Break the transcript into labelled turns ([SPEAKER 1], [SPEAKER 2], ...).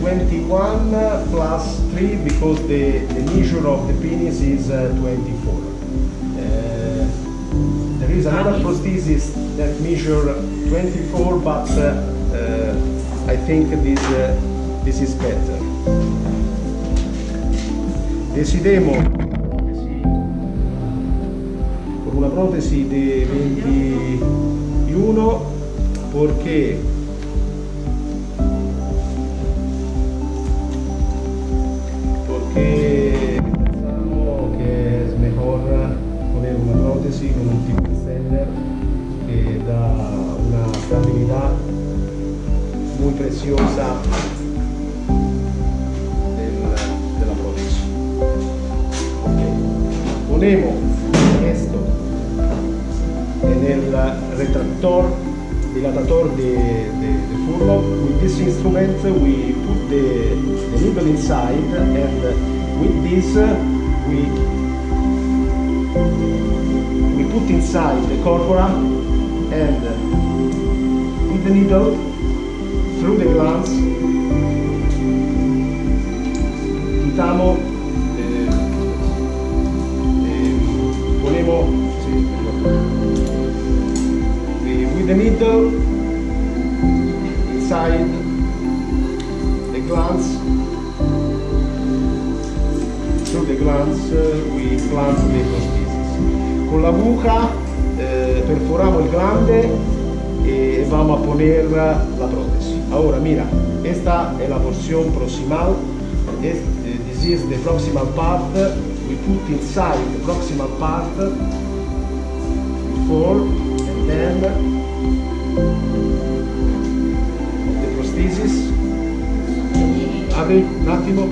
[SPEAKER 1] 21 plus 3 because the, the measure of the penis is uh, 24. Uh, there is another prosthesis that measure 24 but uh, uh, I think this, uh, this is better. Decidemo con una protesi di 21 perché prótesis con un tipo extender que da una estabilidad muy preciosa del- de la prótesis. Ok. Ponemos esto en el retractor, dilatator de, de, de furlo. With this instrument we put the, the needle inside and with this we, inside the corpora and with the needle through the glands quitamos eh, eh, ponemos eh, with the needle inside the glands through the glands uh, we plant the prosthesis con la buca eh, perforamos el glande y vamos a poner la prótesis ahora mira esta es la porción proximal Es- eh, this is the proximal part we put inside the proximal part before and then the prosthesis. Apri un attimo